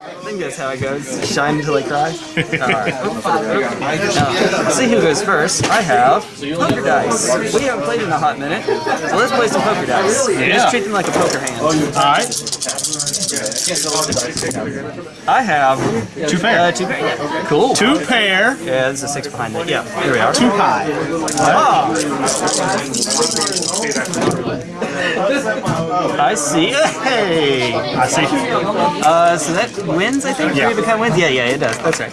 I think that's how it goes. Shine until I cry. Alright. See who goes first. I have poker dice. We haven't played in a hot minute, so let's play some poker dice. Yeah. Just treat them like a poker hand. Alright. I have Two pair. uh, two pair. Yeah. Cool. Two pair. Yeah, there's a six behind it. Yeah, here we are. Two high. Ah. I see. Hey. I see. Uh, so that wins, I think. Yeah. Three of wins. Yeah, yeah, it does. That's right.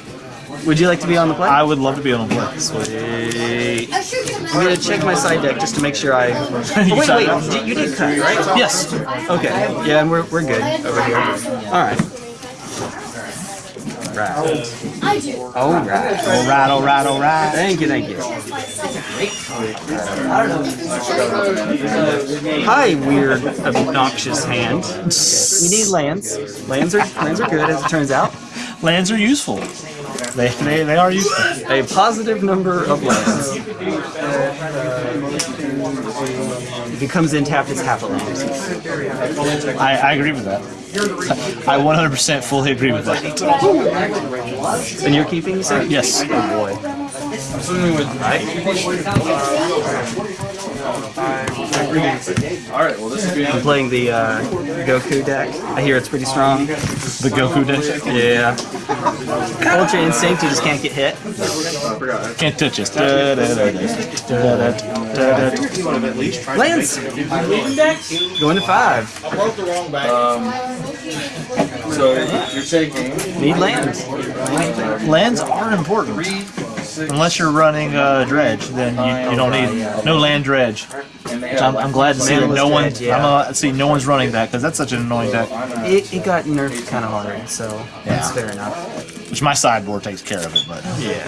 Would you like to be on the play? I would love to be on the play. Sweet. I'm gonna check my side deck just to make sure I. Oh, wait, wait. you did cut, right? Yes. Okay. Yeah, and we're we're good over here. All right. Right. Oh. I do. All right. Alright, alright, alright. Thank you, thank you. Hi, weird, obnoxious hand. We need lands. Lands are lands are good, as it turns out. Lands are useful. They, they, they are useful. A positive number of lands. Uh, If it comes in tapped, it's half a land. I, I agree with that. I 100% fully agree with that. And you're keeping, you said? Yes. Oh boy. Alright, well this is good. I'm playing the uh, Goku deck. I hear it's pretty strong. The Goku deck. Yeah. Ultra Instinct, you just can't get hit. Can't touch us. Lands! Going to five. So you're taking Need lands. Lands are important. Unless you're running uh, dredge, then you, you don't need no land dredge. Which I'm, I'm glad to see that no one. I'm uh, see no one's running that because that's such an annoying deck. It, it got nerfed kind of hard, so that's fair enough. Which my sideboard takes care of it, but Yeah.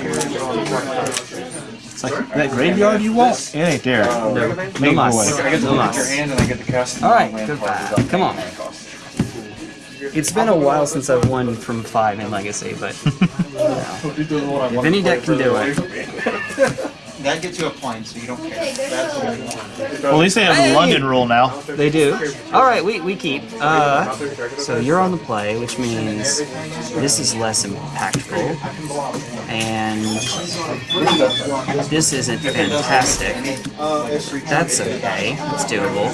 it's like that graveyard you want. It ain't there. No, no Make mas. boy. I get to No look at mas. your hand and I get to cast All right, good five. Come on. It's been a while since I've won from five in Legacy, but if any deck can do it, That gets you a point, so you don't care. That's Well, at least they have Hey! the London rule now. they do. All right, we, we keep. Uh, so you're on the play, which means this is less impactful, and this isn't fantastic. That's okay. It's doable.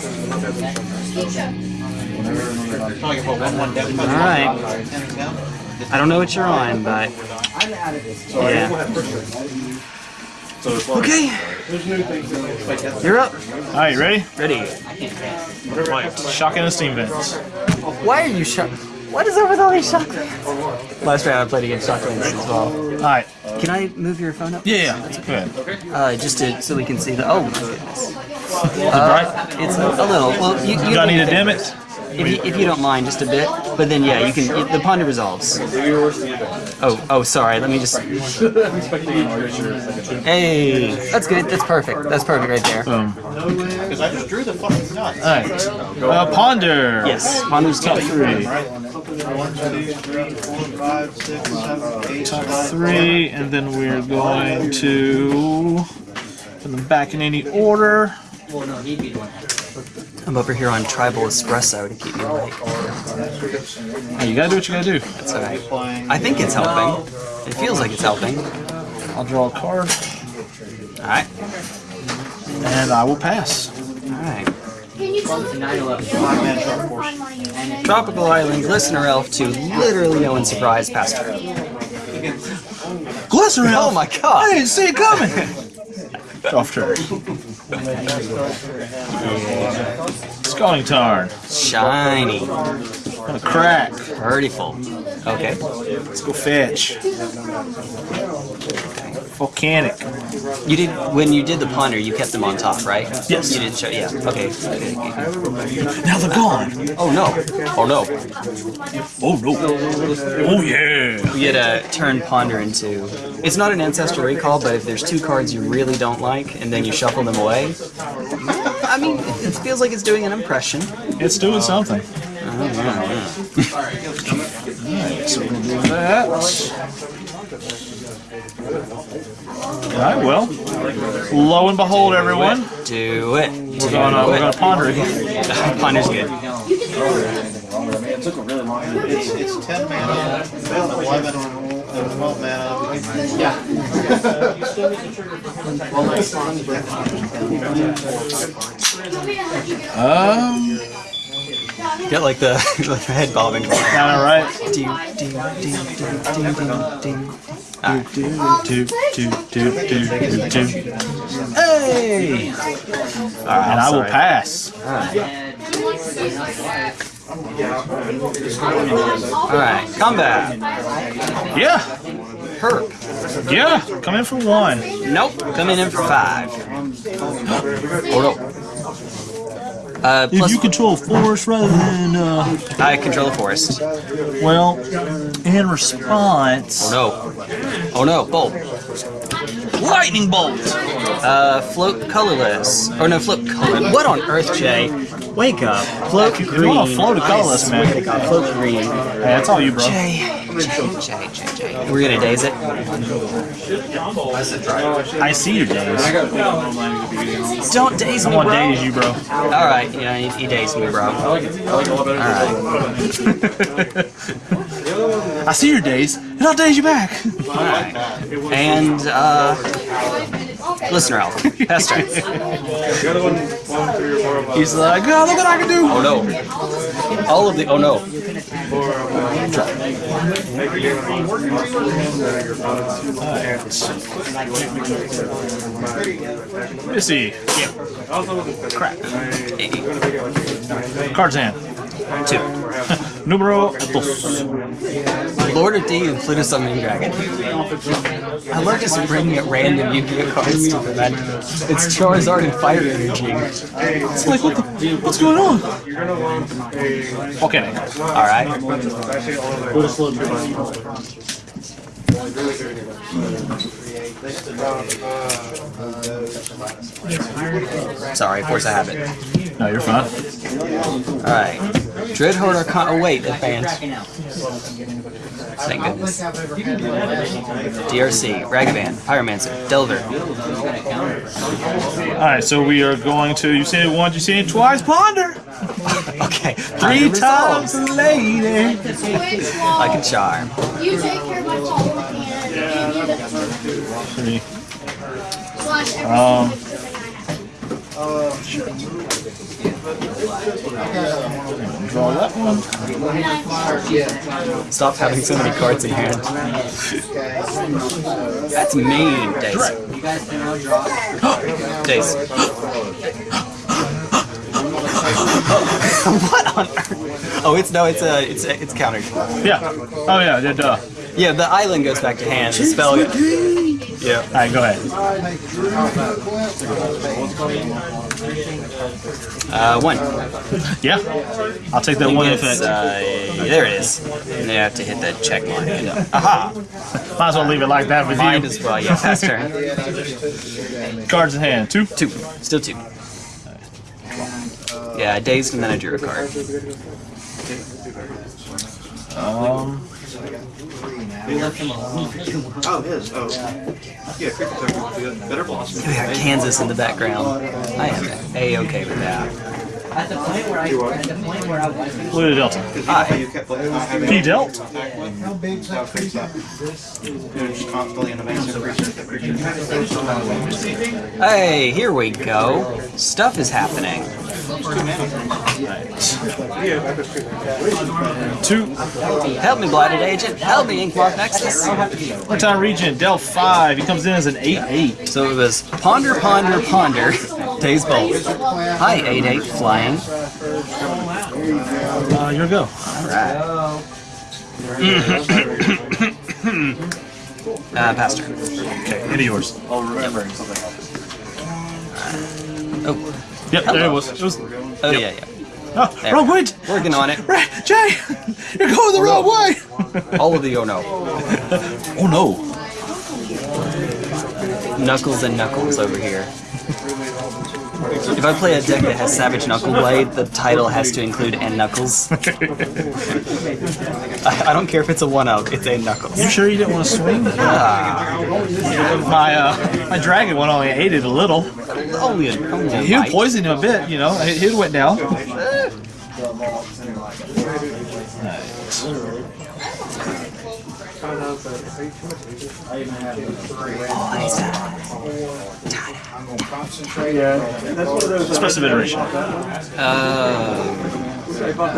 Probably about one one deck. All right. I don't know what you're on, but yeah. Okay. You're up. All right, ready? Ready. Right. Shotgun and steam vents. Why are you shock? What is up with all these shotguns? Last round I played against shotguns as well. All right. Can I move your phone up? Yeah, yeah. Good. Uh, just to so we can see the. Oh my goodness. Right. It's a little. Well, you. you Do I need to dim it? If you, if you don't mind, just a bit. But then, yeah, you can. The ponder resolves. Oh, oh, sorry. Let me just. Hey, that's good. That's perfect. That's perfect right there. Boom. Because I just drew the fucking nuts. All right. Uh, ponder. Yes, ponder's top Three. One, two, three, four, five, six, seven, eight, nine, Three, and then we're going to put them back in any order. I'm over here on Tribal Espresso to keep me awake. Hey, you gotta do what you gotta do. That's alright. I think it's helping. It feels like it's helping. I'll draw a card, Alright. and I will pass. Alright. Can you tell me find my unit? Tropical Islands listener elf to literally no one's surprise past her. Glycerin! Oh my god! I didn't see it coming! Off turn. Scalding Tarn. Shiny. Gonna crack. Prettyful. Okay. Let's go fetch. Volcanic. You did when you did the ponder, you kept them on top, right? Yes. You didn't show yeah. Okay. okay. Now they're gone. Oh no. Oh no. Oh no. Oh yeah. You get a turn ponder into it's not an ancestral recall, but if there's two cards you really don't like and then you shuffle them away. I mean, it, feels like it's doing an impression. It's doing something. Oh, yeah, yeah. So we're gonna do that. Alright, well. Lo and behold, everyone. Do it. Do We're gonna, we're it. gonna ponder again. Ponder's good. It took a really long time. It's, it's ten mana, eleven, and twelve mana. Um, Get like the, like the head bobbing. kind of right. Ding, ding, ding, ding, ding, ding, ding. Hey! And I will pass. Alright, combat. Yeah, Herb. yeah. Come in for one. Nope, coming in for five. Oh no. Uh, If you control a forest rather than, uh, I control the forest. well, in response. Oh no. Oh no, bolt. Lightning bolt! Uh, float colorless. Or no, float color. What on earth, Jay? Wake up. Float green. wanna float colorless, man. Float green. Hey, that's all you, bro. Jay, Jay, Jay, Jay, Jay. We're gonna daze it. I see you daze. Don't daze I me, want bro. daze, you, bro. Alright, you know, you, daze me, bro. Alright. I see your daze, and I'll daze you back. Alright. And, uh, Glistener Elf. Pass turn. He's like, oh, look what I can do. Oh no. All of the, oh no. Let me see. Crap. Cards in. Two. Numero dos. Lord of D and Flute of Summoning Dragon. I love just bringing up random Yu-Gi-Oh cards to the man. It's Charizard and Fire Energy. It's like, what the, what's going on? Okay. Alright. Sorry, force a habit. No, you're fine. Alright. Dreadhorde Archon. Oh, wait, advance. Thank goodness. DRC, Ragavan, Pyromancer, Delver. Alright, so we are going to, you say it once, you say it twice, ponder! Okay, Three times, lady! I can charm. You take care of my phone and give you the Three. slash every Um, Draw that one. Stop having so many cards in hand. That's mean, Dace. Dace. what on earth? Oh, it's no, it's a, it's a, it's countered. Yeah. Oh, yeah, yeah, duh. Yeah, the island goes back to hand. The spell. Yeah. Alright, go ahead. Uh, one. Yeah. I'll take that one think if it's, it. uh, there it is. And then you have to hit that check mark. Aha! Might as well leave it like that with Mine you. as well. Yeah, pass turn. Cards in hand. Two. Two. Still two. Yeah, dazed and then I drew a card. Um, Oh, his, oh. Yeah, Creepy Token would be good. Better blossom. We got Kansas in the background. I am a-okay with that. At the point where I, at the point where I was. Blue to Delta. Hi. Ah, you kept like, not having P Delt. How big's that fix that? You're constantly in a basic creature. Hey, here we go. Stuff is happening. Two. Help me, Blighted Agent. Help me, Inkmoth Nexus. One time region. Del five. He comes in as an eight eight. So it was Ponder, Ponder, Ponder. Daze Bolt. Hi, 8-8 Flying. Uh, your go. Alright. uh, pass turn. Okay, into yours. Oh, remembering something else. Oh, Yep, there it was. It was. oh yeah, yeah. Oh, There wrong we way. Working on it. Right, Jay, you're going the wrong way. All of the oh no. Oh no. Knuckles and Knuckles over here. If I play a deck that has Savage Knuckle Blade, the title has to include and Knuckles. I, I don't care if it's a one up, it's a Knuckles. You sure you didn't want to swing? Ah, My uh, my dragon one only ate it a little. only a, only a He would bite. poison him a bit, you know. It, it went down. Six. Expressive iteration.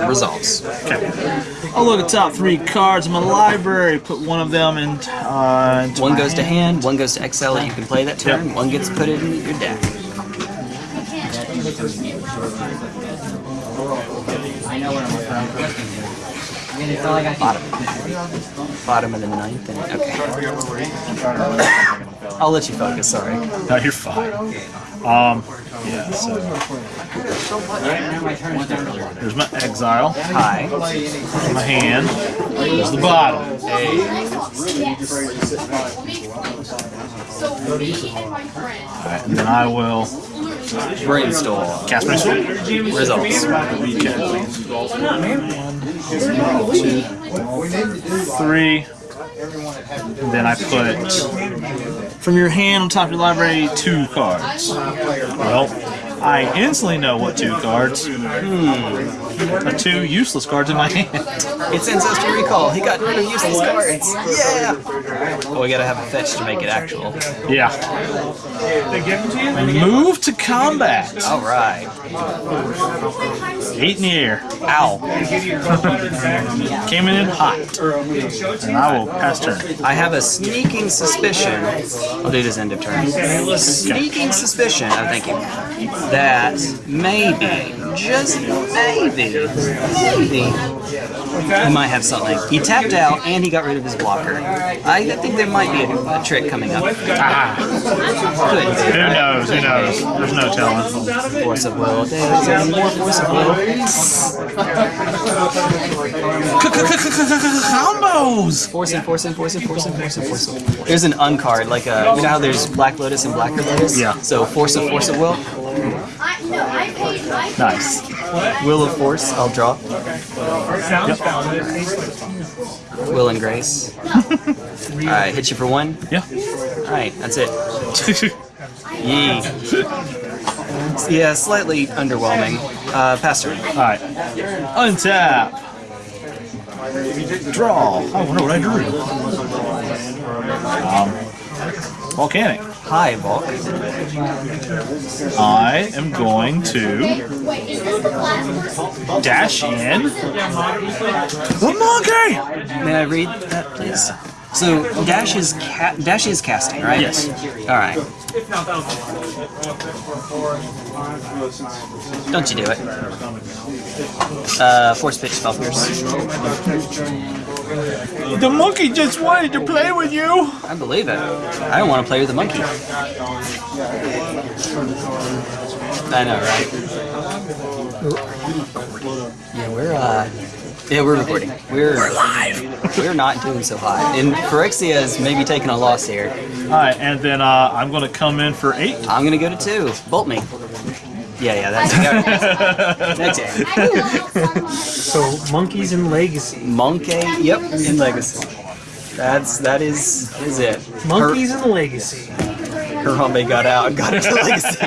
Results. I'll look at top three cards in my library. Put one of them in. Uh, into One my goes to hand. hand, one goes to exile that you can play that turn, one gets put in your deck. I know where I'm from. I mean, it's all I got. Bottom. Bottom of the ninth, and okay. I'll let you focus, sorry. No, you're fine. Um, yeah. So there's my exile. Hi. My hand. There's the bottom. So me and my friend. Alright, and then I will Brainstorm. cast my sword. Results. Three. Then I put from your hand on top of your library two cards. Well, I instantly know what two cards. Hmm. Are two useless cards in my hand. It's Ancestral Recall. He got rid of useless cards. Yeah! Oh, we gotta have a fetch to make it actual. Yeah. Move to combat. Alright. Eight in the air. Ow. Came in hot. And I will pass turn. I have a sneaking suspicion. I'll do this end of turn. Sneaking suspicion, I'm thinking, that maybe, just maybe, maybe, he might have something. He tapped out and he got rid of his blocker. I think there might be a, a trick coming up. Ah, who knows? Who knows? There's no telling. Force of will. There's even more force of will. Combos. Force and force and force and force and force and force. and- There's an uncard, like a, you know how there's Black Lotus and Blacker Lotus? Yeah. So force of force of will. I no, I paid. I paid Nice. Will of force, I'll draw. Yep. Will and grace. Alright, hit you for one. Yeah. Alright, that's it. Yee. Yeah, slightly underwhelming. Uh, pass turn. Alright. Untap. Draw. I wonder what I drew. Um, volcanic. Hi, Volk. I am going to Wait, is this the last person? dash in the monkey. May I read that, please? So dash is ca- dash is casting, right? Yes. All right. Don't you do it? Uh, force pitch spell pierce. The monkey just wanted to play with you. I believe it. I don't want to play with the monkey. I know, right? Yeah, we're uh, yeah, we're recording. We're we're live. We're not doing so hot, and Phyrexia is maybe taking a loss here. All right, and then uh, I'm going to come in for eight. I'm gonna go to two. Bolt me. Yeah, yeah, that's that's it. I love someone. So monkeys and legacy. Monkey, yep, in Legacy. That's that is is it. Monkeys and legacy. Her, Harambe got out and got into Legacy.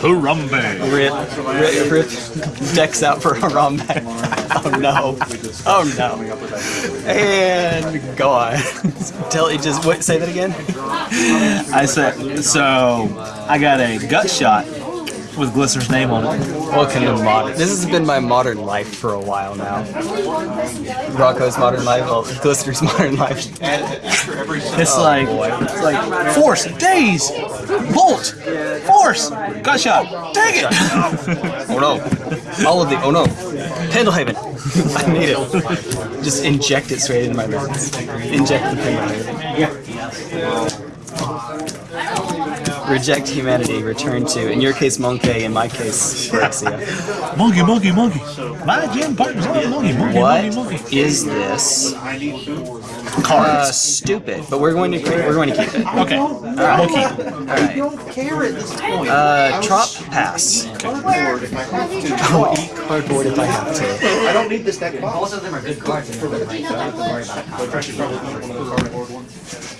Harambe. Rip, rip, rip. Decks out for Harambe. Oh no. Oh no. And gone. Tell you just wait. Say that again. I said, so I got a gut shot with Glister's name on it. What kind of modern? This has been my modern life for a while now. Rocco's modern life, well, Glister's modern life. It's like, it's like force, daze, bolt, force, gut shot, dang it! Oh no. All of the, oh no. Pendelhaven. I need it. Just inject it straight into my veins. Inject the Pendelhaven. Reject humanity, return to, in your case, Monkey, in my case, Phyrexia. monkey, monkey, monkey. My gym partner's on monkey, monkey, What monkey, monkey. is this? Uh, stupid, but we're going to we're going to keep it. Okay, monkey. Alright. Uh, trop pass. I'll eat cardboard if I have to. I don't need this deck box. Both of them are good cards. and I'm not worried about a combo.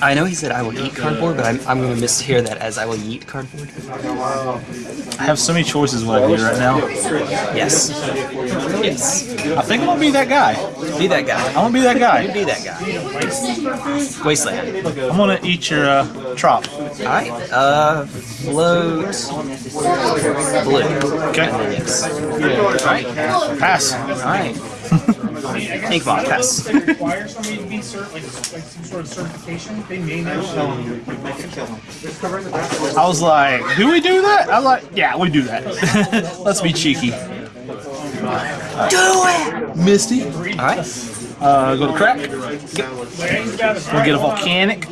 I know he said I will eat cardboard, but I'm, I'm going to mishear that as I will eat cardboard. I have so many choices what I do right now. Yes. Yes. I think I'm gonna be that guy. Be that guy. I'm gonna be that guy. you Be that guy. Wasteland. I'm gonna eat your uh, trop. Alright. Uh, float. Blue. Okay. Yes. Alright. Pass. Alright. Inkbot, pass. requires somebody to be cert, like, like some sort of certification, they may now show you. I was like, do we do that? I'm like, yeah, we do that. Let's be cheeky. Do it! Misty. Alright. Uh, go to crack. We'll get a volcanic.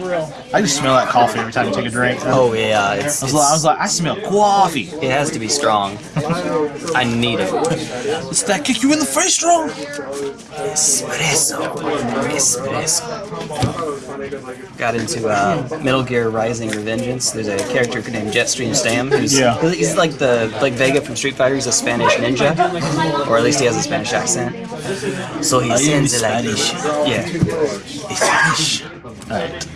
I just smell that coffee every time you take a drink. Oh yeah, it's, was like, I was like, I smell coffee. it has to be strong. I need it. It's that kick you in the face strong. Espresso. Espresso. Got into uh, Metal Gear Rising Revengeance. There's a character named Jetstream Sam who's Yeah. he's like the like Vega from Street Fighter. He's a Spanish ninja, or at least he has a Spanish accent. So he sends it like yeah. Spanish. Alright.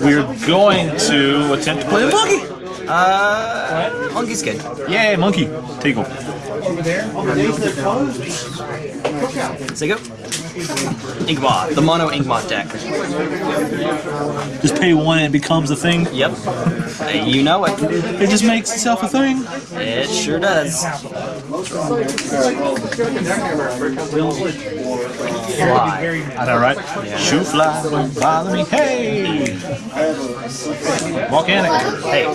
We're going to attempt to play a monkey. Uh, monkey's good. Yay, monkey. Tickle. So go. Inkbot, the mono Inkbot deck. Just pay one and it becomes a thing. Yep. You know it. It just makes itself a thing. It sure does. Fly. I know, right? Shoot fly, don't bother me. Hey! Volcanic. Hey,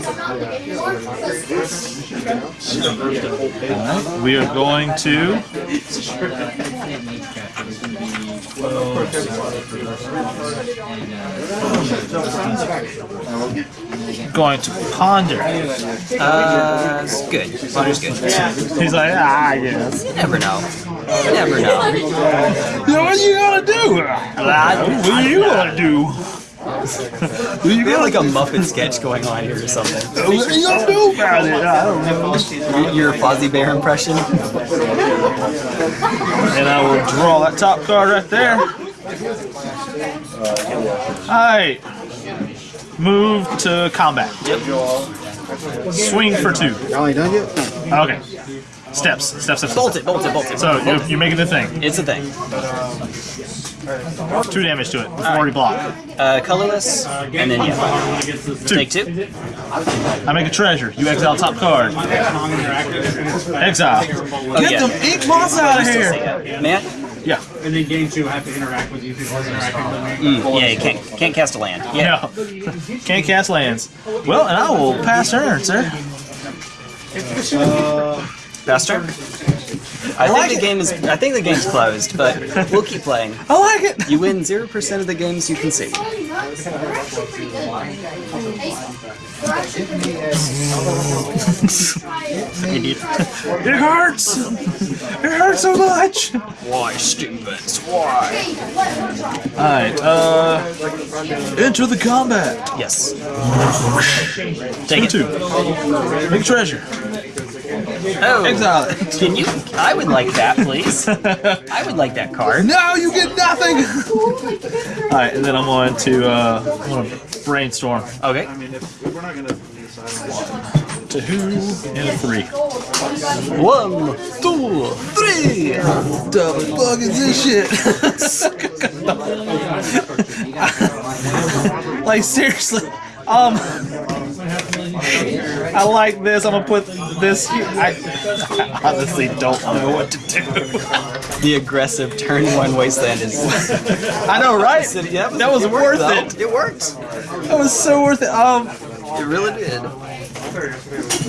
Alright, we are going to. Going to ponder. uh, it's good. Ponder's good. He's like, ah, yes. You never know. You never know. You know, what are you gonna do? What are you gonna do? What you We have like a Muppet sketch going on here or something. What are you gonna do about it? I don't know. Your your Fozzie Bear impression. And I will draw that top card right there. Alright. Move to combat. Yep. Swing for two. Y'all ain't done yet? Okay. Steps. Steps, steps, steps. Bolt it, bolt it, bolt it. So you're, you're making the thing. It's a thing. Two damage to it before we block. Uh, colorless, and then yeah. Two. Take two. I make a treasure. You exile top card. Exile. Oh, Get yeah. them ink moths out of here. Man, Yeah. And then game two, I have to interact with you people interacting with me. mm, yeah, you can't can't cast a land. Yeah. No. Can't cast lands. Well, and I will pass turn, sir. Fast turn. I, like think the it. game is. I think the game's closed, but we'll keep playing. I like it. You win zero percent of the games you can see. Idiot. It hurts. It hurts so much. Why, stupid? Why? Alright, uh. Enter the combat. Yes. Take Take two. it. Make a treasure. Oh, Exile it. can you? I would like that, please. I would like that card. No, you get nothing. Alright, and then I'm going to, uh, I'm going to brainstorm. Okay. To who and a three. One, two, three. Double fuck is this shit? like seriously, um, I like this. I'm gonna put this. Here. I, I honestly don't know what to do. The aggressive turn one wasteland is. I know, right? Yeah, That was worth it. It worked. That was so worth it. Um, It really did.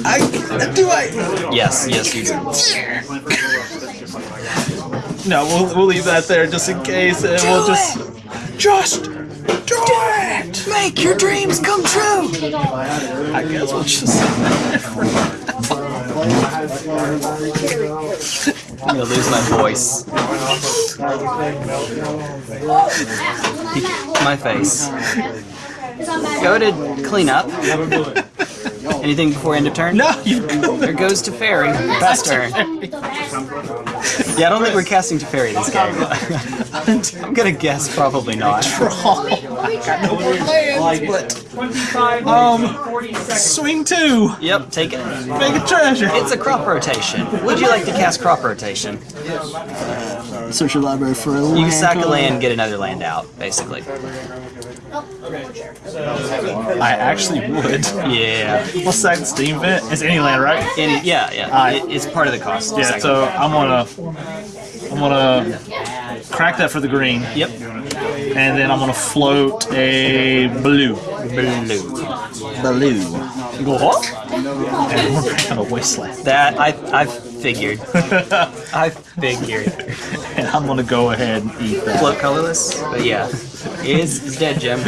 I do I. Yes, yes, you do. No, we'll, we'll leave that there just in case, and we'll just just do it. Make your dreams come true. I guess we'll just. I'm gonna lose my voice. my face. Go to clean up. Anything before end of turn? No, you. There goes to fairy. Fast turn. Yeah, I don't think we're casting to fairy this game. I'm gonna guess probably not. Draw. got no more lands, but Um, swing two, Yep, take it. make a treasure. It's a crop rotation. Would you like to cast crop rotation? Search your library for a land. You can sack a land, get another land out, basically. I actually would. Yeah. What's that Steam vent? It's any land, right? Any, yeah, yeah. Alright. It, it's part of the cost. Yeah. Sack- So I'm gonna I'm gonna crack that for the green, Yep. and then I'm gonna float a blue. Blue. Blue. Go. And we're kind of wasteland. That I I figured. I figured. and I'm gonna go ahead and eat that. Float colorless, but yeah, it's, it's dead, Jim.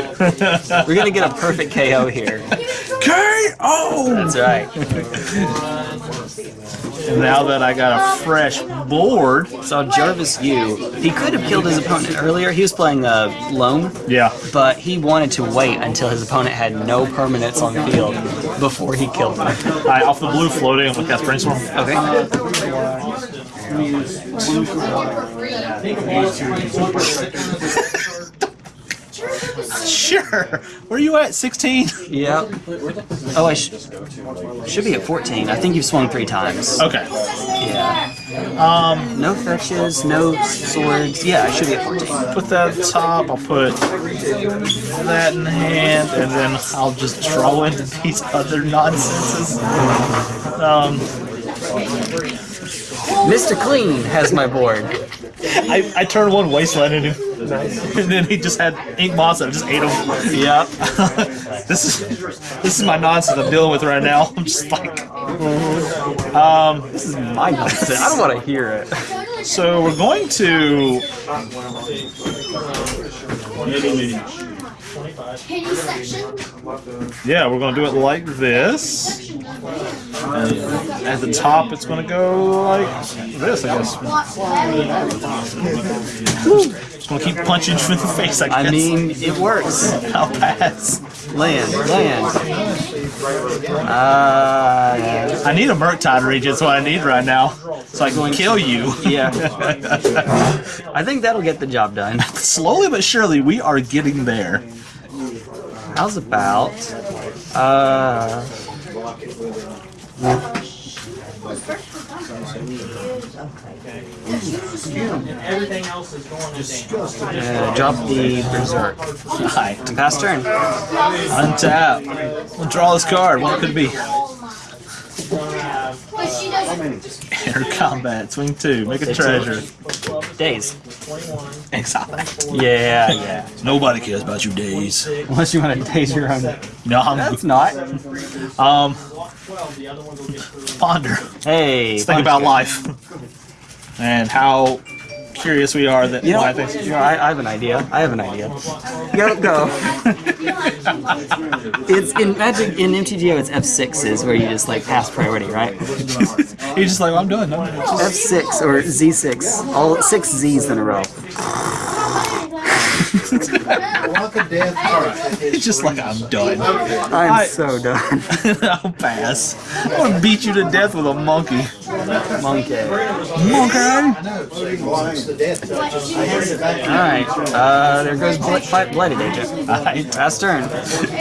We're gonna get a perfect KO here. KO! That's right. And now that I got a fresh board, So Jarvis Yu, he could have killed his opponent earlier. He was playing uh, a loam, yeah, but he wanted to wait until his opponent had no permanents on the field before he killed him. I off the blue floating, I'm gonna cast brainstorm. Okay. Sure. Where are you at? 16? Yep. Oh, I sh- should be at 14. I think you've swung three times. Okay. Yeah. Um. No fetches, no swords. Yeah, I should be at 14. Put that at the top. I'll put that in hand, and then I'll just draw into these other nonsenses. Um, Mr. Clean has my board. I, I turned one wasteland into him, and then he just had ink moths and I just ate him. Yeah. this is this is my nonsense I'm dealing with right now. I'm just like, um, This is my nonsense. I don't want to hear it. so we're going to Penny section. yeah, we're gonna do it like this. And at the top, it's gonna go like this, I guess. What's? Just gonna keep punching you in the face, I guess. I mean, it works. I'll pass. Land, land. Uh, I need a Murktide Regent, that's what I need right now. So I can kill you. yeah. I think that'll get the job done. Slowly but surely, we are getting there. How's about, uh, Everything else is going to damn. uh, drop the Berserk. Hi. Pass turn. Untap. We'll draw this card. What could it be? But. Enter combat. Swing two. Make a treasure. Daze. Exile that. Yeah, yeah. Nobody cares about your daze. Unless you want to daze your own. No, I'm That's not. um ponder. Hey. Think about life and how curious we are that You know, why you know, I, I have an idea. I have an idea. Go, go. it's in Magic, in MTGO, it's F6s where you just like pass priority, right? He's just like, I'm done. I'm done. F6 or Z6, all six Zs in a row. Walk of death card. He's just like, I'm done. I'm I- so done. I'll pass. I'm gonna beat you to death with a monkey. Monkey. Monkey. Walks to death. Alright, uh, there goes Bl- fight Blighted Agent. I, Pass turn. If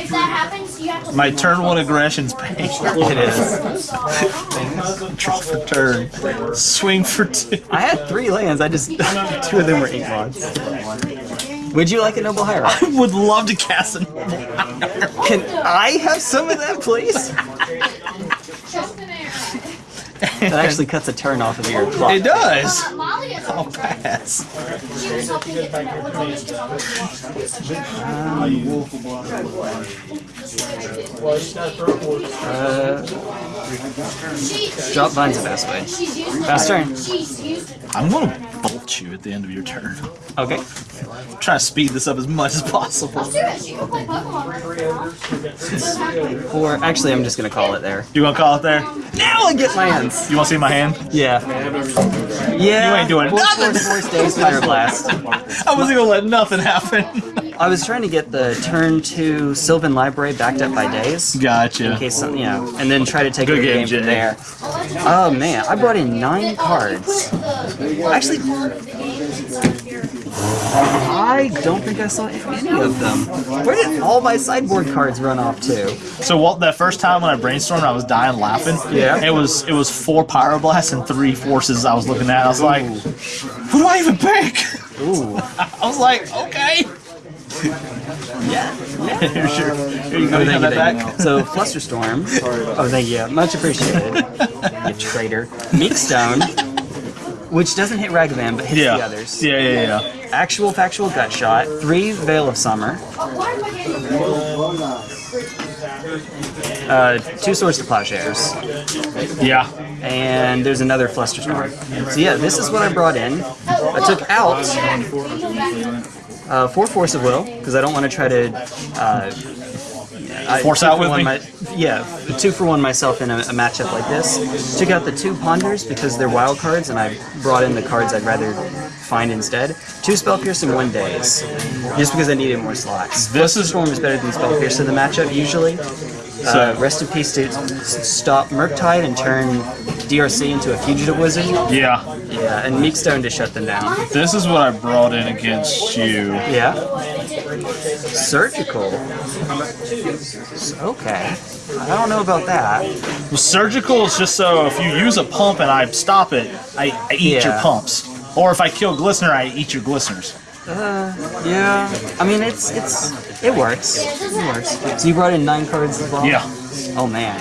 that happens, you have to. my turn one aggression's paid. It is. Draw for turn. Swing for two. I had three lands, I just, two of them were ink moths. Would you like a Noble Hierarch? I would love to cast a noble an. Can I have some of that, please? Jump in there. That actually cuts a turn off of your clock. It does. Molly is. I'll pass. She was helping get the network on this Uh, drop Vine's the best way. she's used it. Turn. She's used it. I'm gonna bolt you at the end of your turn. Okay. Try to speed this up as much as possible. Let's do it. She can play Pokemon right now. Or actually, I'm just gonna call it there. You gonna call it there? Now I get my hands. You wanna see my hand? Yeah. Yeah. You ain't doing Force, nothing. Force, force, daze. I wasn't gonna let nothing happen. I was trying to get the turn to Sylvan Library backed up by daze. In Gotcha. case something, you know, and then try to take Good the game, game from there. Oh man, I brought in nine cards. Actually, I don't think I saw any of them. Where did all my sideboard cards run off to? So what? That first time when I brainstormed, I was dying laughing. Yeah. It was it was four pyroblasts and three forces. I was looking at. I was like, who do I even pick? Ooh. I was like, okay. Yeah. Here, sure. Here you go. Oh, thank you, thank you. So, Flusterstorm. Oh, thank you. Much appreciated. you traitor. Meekstone, which doesn't hit Ragavan, but hits Yeah. the others. Yeah, yeah, yeah. Actual Factual Gut Shot. Three Veil of Summer. Uh, two Swords to Plowshares. Yeah. And there's another Flusterstorm. So, yeah, this is what I brought in. I took out uh, four Force of Will, because I don't want to try to. Uh, I- Force out with one me? my- yeah, two for one myself in a, a matchup like this. Took out the two Ponders because they're wild cards, and I brought in the cards I'd rather find instead. Two Spell Pierce and one daze, just because I needed more slots. This is- Storm is better than Spell Pierce in the matchup usually. Uh, rest in peace to stop Murktide and turn DRC into a fugitive wizard. Yeah. Yeah, and Meekstone to shut them down. This is what I brought in against you. Yeah. Surgical. Okay. I don't know about that. Well, surgical is just so if you use a pump and I stop it, I, I eat your pumps. Or if I kill Glistener, I eat your Glisteners. Uh, yeah. I mean, it's it's it works. It works. So you brought in nine cards as well. Yeah. Oh man.